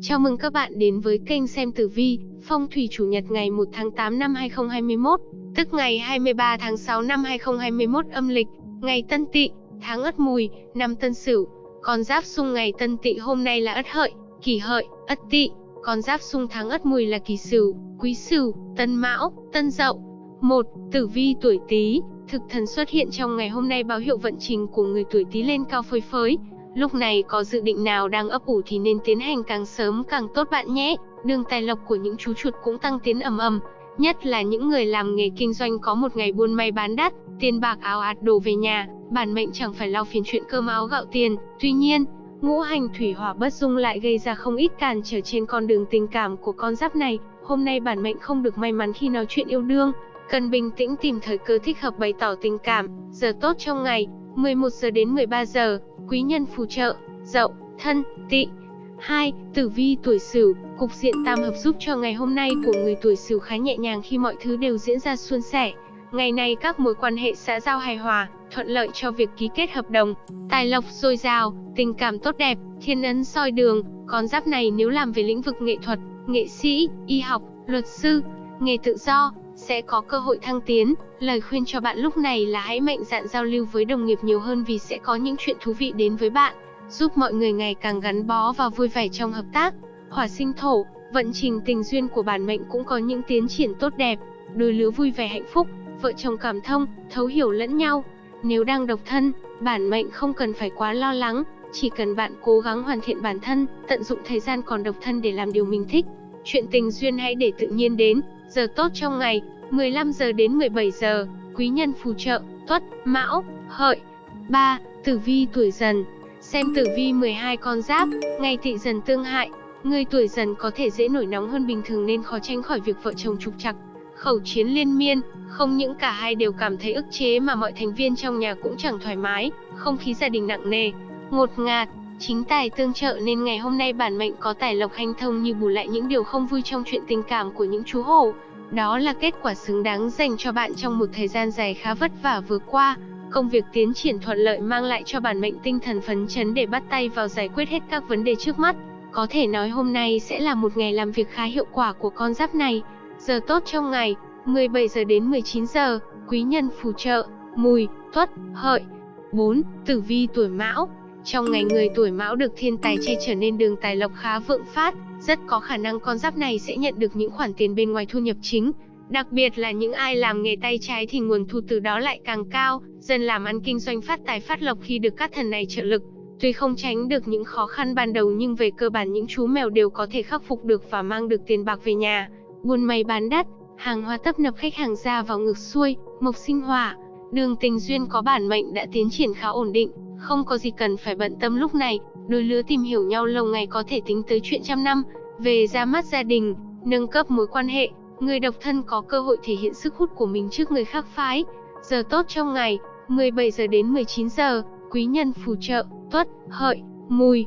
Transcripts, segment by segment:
Chào mừng các bạn đến với kênh xem tử vi, phong thủy chủ nhật ngày 1 tháng 8 năm 2021, tức ngày 23 tháng 6 năm 2021 âm lịch, ngày Tân Tỵ, tháng Ất Mùi, năm Tân Sửu. Con giáp xung ngày Tân Tỵ hôm nay là Ất Hợi, Kỷ Hợi, Ất Tỵ. Con giáp xung tháng Ất Mùi là Kỷ Sửu, Quý Sửu, Tân Mão, Tân Dậu. 1. Tử vi tuổi Tý, thực thần xuất hiện trong ngày hôm nay báo hiệu vận trình của người tuổi Tý lên cao phơi phới. Lúc này có dự định nào đang ấp ủ thì nên tiến hành càng sớm càng tốt bạn nhé. Đường tài lộc của những chú chuột cũng tăng tiến ầm ầm, nhất là những người làm nghề kinh doanh có một ngày buôn may bán đắt, tiền bạc áo ạt đổ về nhà, bản mệnh chẳng phải lo phiền chuyện cơm áo gạo tiền. Tuy nhiên, ngũ hành thủy hỏa bất dung lại gây ra không ít cản trở trên con đường tình cảm của con giáp này. Hôm nay bản mệnh không được may mắn khi nói chuyện yêu đương, cần bình tĩnh tìm thời cơ thích hợp bày tỏ tình cảm. Giờ tốt trong ngày, 11 giờ đến 13 giờ, quý nhân phù trợ, dậu, thân, tỵ. 2. Tử vi tuổi Sửu, cục diện tam hợp giúp cho ngày hôm nay của người tuổi Sửu khá nhẹ nhàng khi mọi thứ đều diễn ra suôn sẻ. Ngày này các mối quan hệ xã giao hài hòa, thuận lợi cho việc ký kết hợp đồng, tài lộc dồi dào, tình cảm tốt đẹp, thiên ấn soi đường. Con giáp này nếu làm về lĩnh vực nghệ thuật, nghệ sĩ, y học, luật sư, nghề tự do, sẽ có cơ hội thăng tiến. Lời khuyên cho bạn lúc này là hãy mạnh dạn giao lưu với đồng nghiệp nhiều hơn vì sẽ có những chuyện thú vị đến với bạn, giúp mọi người ngày càng gắn bó và vui vẻ trong hợp tác. Hỏa sinh thổ, vận trình tình duyên của bản mệnh cũng có những tiến triển tốt đẹp, đôi lứa vui vẻ hạnh phúc, vợ chồng cảm thông, thấu hiểu lẫn nhau. Nếu đang độc thân, bản mệnh không cần phải quá lo lắng, chỉ cần bạn cố gắng hoàn thiện bản thân, tận dụng thời gian còn độc thân để làm điều mình thích. Chuyện tình duyên hãy để tự nhiên đến, giờ tốt trong ngày, 15 giờ đến 17 giờ, quý nhân phù trợ, tuất, mão, hợi. 3. Tử vi tuổi dần Xem tử vi 12 con giáp, ngày tỵ dần tương hại, người tuổi dần có thể dễ nổi nóng hơn bình thường nên khó tránh khỏi việc vợ chồng trục trặc, khẩu chiến liên miên, không những cả hai đều cảm thấy ức chế mà mọi thành viên trong nhà cũng chẳng thoải mái, không khí gia đình nặng nề, ngột ngạt, chính tài tương trợ nên ngày hôm nay bản mệnh có tài lộc hanh thông như bù lại những điều không vui trong chuyện tình cảm của những chú hổ. Đó là kết quả xứng đáng dành cho bạn trong một thời gian dài khá vất vả vừa qua. Công việc tiến triển thuận lợi mang lại cho bản mệnh tinh thần phấn chấn để bắt tay vào giải quyết hết các vấn đề trước mắt. Có thể nói hôm nay sẽ là một ngày làm việc khá hiệu quả của con giáp này. Giờ tốt trong ngày, 17 giờ đến 19 giờ, quý nhân phù trợ, mùi, tuất, hợi. 4. Tử vi tuổi mão trong ngày người tuổi mão được thiên tài che trở nên đường tài lộc khá vượng phát, rất có khả năng con giáp này sẽ nhận được những khoản tiền bên ngoài thu nhập chính. Đặc biệt là những ai làm nghề tay trái thì nguồn thu từ đó lại càng cao, dần làm ăn kinh doanh phát tài phát lộc khi được các thần này trợ lực. Tuy không tránh được những khó khăn ban đầu nhưng về cơ bản những chú mèo đều có thể khắc phục được và mang được tiền bạc về nhà. Buôn may bán đắt, hàng hóa tấp nập khách hàng ra vào ngược xuôi, mộc sinh hỏa. Đường tình duyên có bản mệnh đã tiến triển khá ổn định, không có gì cần phải bận tâm lúc này. Đôi lứa tìm hiểu nhau lâu ngày có thể tính tới chuyện trăm năm, về ra mắt gia đình, nâng cấp mối quan hệ, người độc thân có cơ hội thể hiện sức hút của mình trước người khác phái. Giờ tốt trong ngày, 17 giờ đến 19 giờ, quý nhân phù trợ, tuất, hợi, mùi.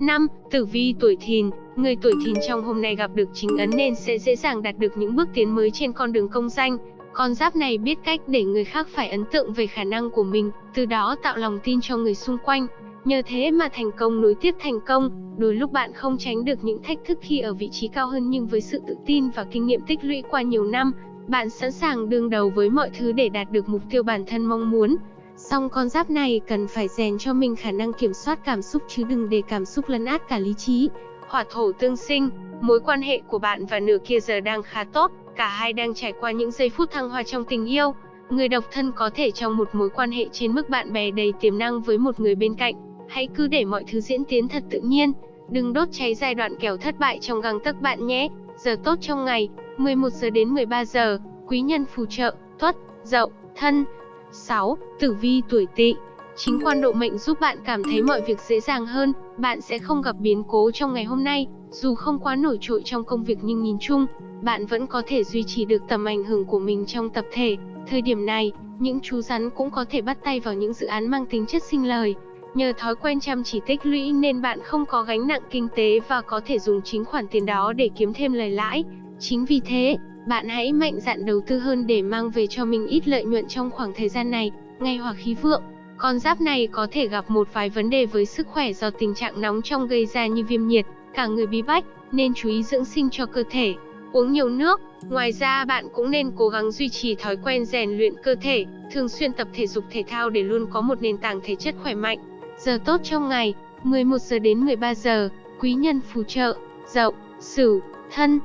5. Tử vi tuổi thìn, người tuổi thìn trong hôm nay gặp được chính ấn nên sẽ dễ dàng đạt được những bước tiến mới trên con đường công danh. Con giáp này biết cách để người khác phải ấn tượng về khả năng của mình, từ đó tạo lòng tin cho người xung quanh. Nhờ thế mà thành công nối tiếp thành công, đôi lúc bạn không tránh được những thách thức khi ở vị trí cao hơn nhưng với sự tự tin và kinh nghiệm tích lũy qua nhiều năm, bạn sẵn sàng đương đầu với mọi thứ để đạt được mục tiêu bản thân mong muốn. Song con giáp này cần phải rèn cho mình khả năng kiểm soát cảm xúc chứ đừng để cảm xúc lấn át cả lý trí. Hỏa thổ tương sinh, mối quan hệ của bạn và nửa kia giờ đang khá tốt, cả hai đang trải qua những giây phút thăng hoa trong tình yêu. Người độc thân có thể trong một mối quan hệ trên mức bạn bè đầy tiềm năng với một người bên cạnh. Hãy cứ để mọi thứ diễn tiến thật tự nhiên, đừng đốt cháy giai đoạn kẻo thất bại trong găng tấc bạn nhé. Giờ tốt trong ngày, 11 giờ đến 13 giờ, quý nhân phù trợ, tuất, dậu, thân. 6. Tử vi tuổi tỵ Chính quan độ mệnh giúp bạn cảm thấy mọi việc dễ dàng hơn, bạn sẽ không gặp biến cố trong ngày hôm nay, dù không quá nổi trội trong công việc nhưng nhìn chung, bạn vẫn có thể duy trì được tầm ảnh hưởng của mình trong tập thể. Thời điểm này, những chú rắn cũng có thể bắt tay vào những dự án mang tính chất sinh lời. Nhờ thói quen chăm chỉ tích lũy nên bạn không có gánh nặng kinh tế và có thể dùng chính khoản tiền đó để kiếm thêm lời lãi. Chính vì thế, bạn hãy mạnh dạn đầu tư hơn để mang về cho mình ít lợi nhuận trong khoảng thời gian này, Ngay hoặc khí vượng. Con giáp này có thể gặp một vài vấn đề với sức khỏe do tình trạng nóng trong gây ra như viêm nhiệt, cả người bí bách, nên chú ý dưỡng sinh cho cơ thể, uống nhiều nước. Ngoài ra bạn cũng nên cố gắng duy trì thói quen rèn luyện cơ thể, thường xuyên tập thể dục thể thao để luôn có một nền tảng thể chất khỏe mạnh. Giờ tốt trong ngày, 11 giờ đến 13 giờ, quý nhân phù trợ, Dậu, Sửu, Thân.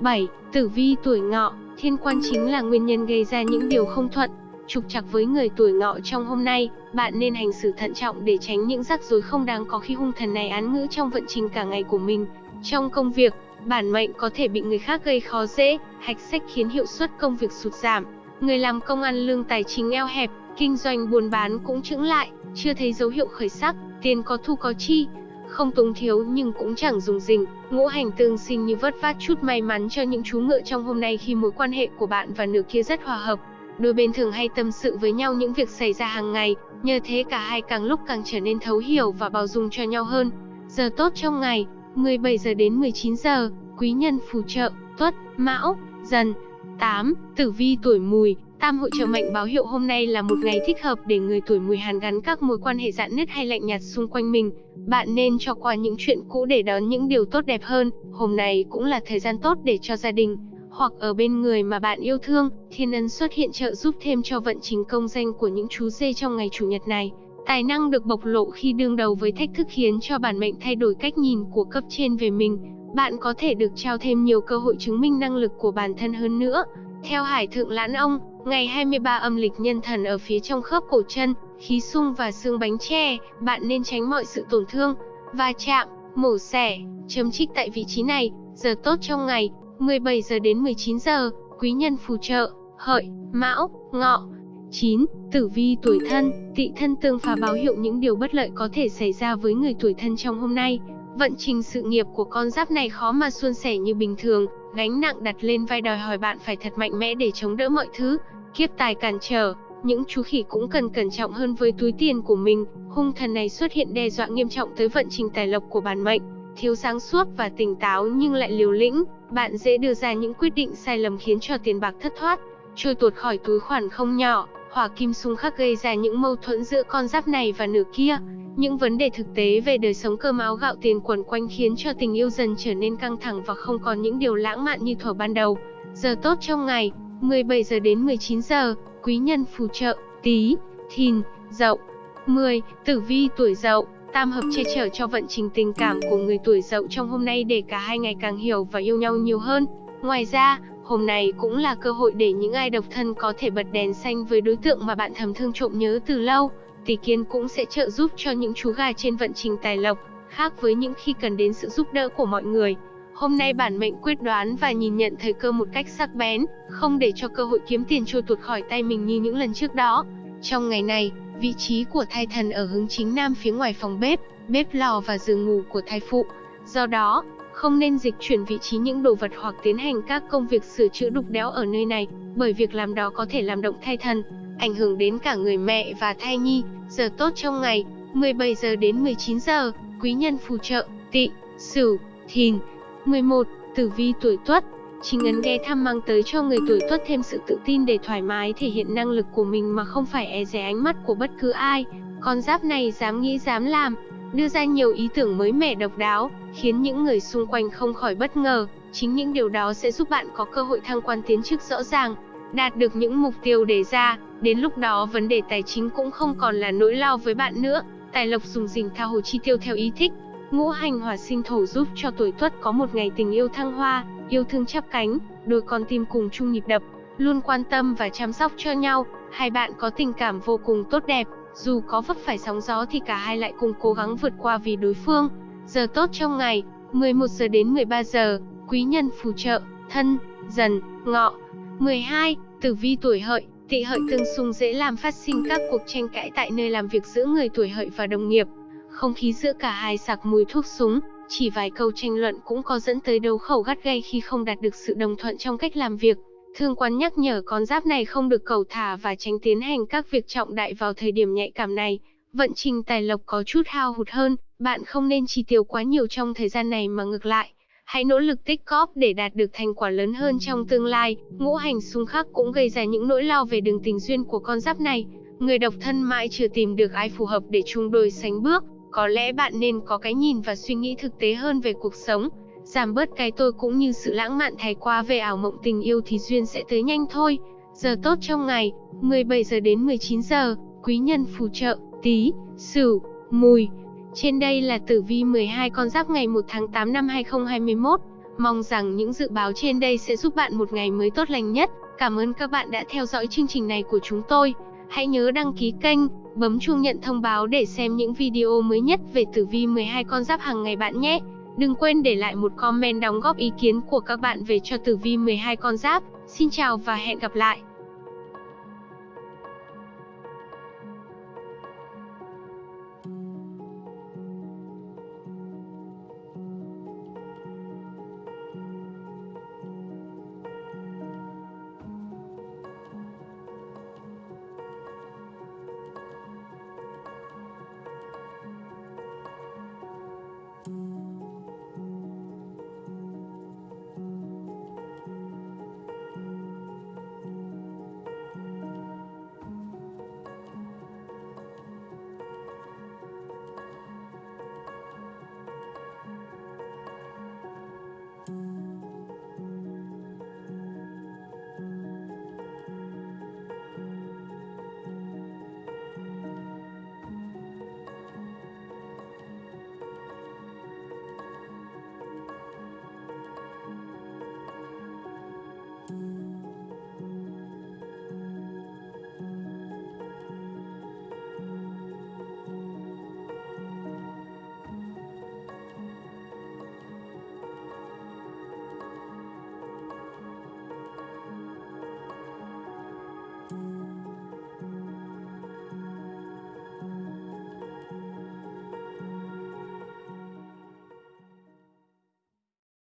7. Tử vi tuổi Ngọ, thiên quan chính là nguyên nhân gây ra những điều không thuận, trục trặc với người tuổi Ngọ trong hôm nay, bạn nên hành xử thận trọng để tránh những rắc rối không đáng có khi hung thần này án ngữ trong vận trình cả ngày của mình. Trong công việc, bản mệnh có thể bị người khác gây khó dễ, hạch sách khiến hiệu suất công việc sụt giảm. Người làm công ăn lương tài chính eo hẹp, kinh doanh buôn bán cũng chững lại, chưa thấy dấu hiệu khởi sắc, tiền có thu có chi, không túng thiếu nhưng cũng chẳng dùng dình. Ngũ hành tương sinh như vất vát chút may mắn cho những chú ngựa trong hôm nay khi mối quan hệ của bạn và nửa kia rất hòa hợp. Đôi bên thường hay tâm sự với nhau những việc xảy ra hàng ngày, nhờ thế cả hai càng lúc càng trở nên thấu hiểu và bao dung cho nhau hơn. Giờ tốt trong ngày, 17 giờ đến 19 giờ, quý nhân phù trợ, tuất, mão, dần. 8. Tử vi tuổi mùi, Tam hội trợ mệnh báo hiệu hôm nay là một ngày thích hợp để người tuổi mùi hàn gắn các mối quan hệ dạn nứt hay lạnh nhạt xung quanh mình. Bạn nên cho qua những chuyện cũ để đón những điều tốt đẹp hơn. Hôm nay cũng là thời gian tốt để cho gia đình, hoặc ở bên người mà bạn yêu thương, thiên ân xuất hiện trợ giúp thêm cho vận trình công danh của những chú dê trong ngày chủ nhật này. Tài năng được bộc lộ khi đương đầu với thách thức khiến cho bản mệnh thay đổi cách nhìn của cấp trên về mình. Bạn có thể được trao thêm nhiều cơ hội chứng minh năng lực của bản thân hơn nữa. Theo Hải Thượng Lãn Ông, ngày 23 âm lịch nhân thần ở phía trong khớp cổ chân, khí sung và xương bánh tre, bạn nên tránh mọi sự tổn thương, va chạm, mổ xẻ, chấm trích tại vị trí này. Giờ tốt trong ngày, 17 giờ đến 19 giờ, quý nhân phù trợ, hợi, mão, ngọ. 9. Tử vi tuổi thân, tỵ thân tương phá báo hiệu những điều bất lợi có thể xảy ra với người tuổi thân trong hôm nay. Vận trình sự nghiệp của con giáp này khó mà suôn sẻ như bình thường, gánh nặng đặt lên vai đòi hỏi bạn phải thật mạnh mẽ để chống đỡ mọi thứ. Kiếp tài cản trở, những chú khỉ cũng cần cẩn trọng hơn với túi tiền của mình. Hung thần này xuất hiện đe dọa nghiêm trọng tới vận trình tài lộc của bản mệnh. Thiếu sáng suốt và tỉnh táo nhưng lại liều lĩnh, bạn dễ đưa ra những quyết định sai lầm khiến cho tiền bạc thất thoát, trôi tuột khỏi túi khoản không nhỏ. Hỏa kim xung khắc gây ra những mâu thuẫn giữa con giáp này và nửa kia. Những vấn đề thực tế về đời sống cơm áo gạo tiền quẩn quanh khiến cho tình yêu dần trở nên căng thẳng và không còn những điều lãng mạn như thuở ban đầu. Giờ tốt trong ngày, 17 giờ đến 19 giờ, quý nhân phù trợ, tí, thìn, dậu. 10. Tử vi tuổi dậu, tam hợp che chở cho vận trình tình cảm của người tuổi dậu trong hôm nay để cả hai ngày càng hiểu và yêu nhau nhiều hơn. Ngoài ra, hôm nay cũng là cơ hội để những ai độc thân có thể bật đèn xanh với đối tượng mà bạn thầm thương trộm nhớ từ lâu. Tỷ kiến cũng sẽ trợ giúp cho những chú gà trên vận trình tài lộc, khác với những khi cần đến sự giúp đỡ của mọi người. Hôm nay bản mệnh quyết đoán và nhìn nhận thời cơ một cách sắc bén, không để cho cơ hội kiếm tiền trôi tuột khỏi tay mình như những lần trước đó. Trong ngày này, vị trí của thai thần ở hướng chính nam phía ngoài phòng bếp, bếp lò và giường ngủ của thai phụ. Do đó, không nên dịch chuyển vị trí những đồ vật hoặc tiến hành các công việc sửa chữa đục đẽo ở nơi này, bởi việc làm đó có thể làm động thai thần, ảnh hưởng đến cả người mẹ và thai nhi. Giờ tốt trong ngày, 17 giờ đến 19 giờ, quý nhân phù trợ, tỵ, sửu, thìn. 11. Tử vi tuổi tuất Chính ấn ghé thăm mang tới cho người tuổi tuất thêm sự tự tin để thoải mái thể hiện năng lực của mình mà không phải e dè ánh mắt của bất cứ ai. Con giáp này dám nghĩ dám làm, đưa ra nhiều ý tưởng mới mẻ độc đáo, khiến những người xung quanh không khỏi bất ngờ. Chính những điều đó sẽ giúp bạn có cơ hội thăng quan tiến chức rõ ràng, đạt được những mục tiêu đề ra. Đến lúc đó vấn đề tài chính cũng không còn là nỗi lo với bạn nữa. Tài lộc dùng dình tha hồ chi tiêu theo ý thích. Ngũ hành hỏa sinh thổ giúp cho tuổi tuất có một ngày tình yêu thăng hoa, yêu thương chắp cánh, đôi con tim cùng chung nhịp đập, luôn quan tâm và chăm sóc cho nhau. Hai bạn có tình cảm vô cùng tốt đẹp, dù có vấp phải sóng gió thì cả hai lại cùng cố gắng vượt qua vì đối phương. Giờ tốt trong ngày, 11 giờ đến 13 giờ, quý nhân phù trợ, thân, dần, ngọ. 12. Tử vi tuổi hợi, tỵ hợi tương xung dễ làm phát sinh các cuộc tranh cãi tại nơi làm việc giữa người tuổi hợi và đồng nghiệp. Không khí giữa cả hai sặc mùi thuốc súng, chỉ vài câu tranh luận cũng có dẫn tới đấu khẩu gắt gay khi không đạt được sự đồng thuận trong cách làm việc. Thương quán nhắc nhở con giáp này không được cầu thả và tránh tiến hành các việc trọng đại vào thời điểm nhạy cảm này. Vận trình tài lộc có chút hao hụt hơn, bạn không nên chi tiêu quá nhiều trong thời gian này mà ngược lại. Hãy nỗ lực tích cóp để đạt được thành quả lớn hơn trong tương lai. Ngũ hành xung khắc cũng gây ra những nỗi lo về đường tình duyên của con giáp này. Người độc thân mãi chưa tìm được ai phù hợp để chung đôi sánh bước, có lẽ bạn nên có cái nhìn và suy nghĩ thực tế hơn về cuộc sống, giảm bớt cái tôi cũng như sự lãng mạn thái quá về ảo mộng tình yêu thì duyên sẽ tới nhanh thôi. Giờ tốt trong ngày, 17 giờ đến 19 giờ, quý nhân phù trợ, tí, sửu, mùi. Trên đây là tử vi 12 con giáp ngày 1 tháng 8 năm 2021. Mong rằng những dự báo trên đây sẽ giúp bạn một ngày mới tốt lành nhất. Cảm ơn các bạn đã theo dõi chương trình này của chúng tôi. Hãy nhớ đăng ký kênh, bấm chuông nhận thông báo để xem những video mới nhất về tử vi 12 con giáp hàng ngày bạn nhé. Đừng quên để lại một comment đóng góp ý kiến của các bạn về cho tử vi 12 con giáp. Xin chào và hẹn gặp lại.